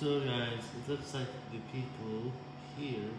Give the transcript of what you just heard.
So guys, it looks like the people here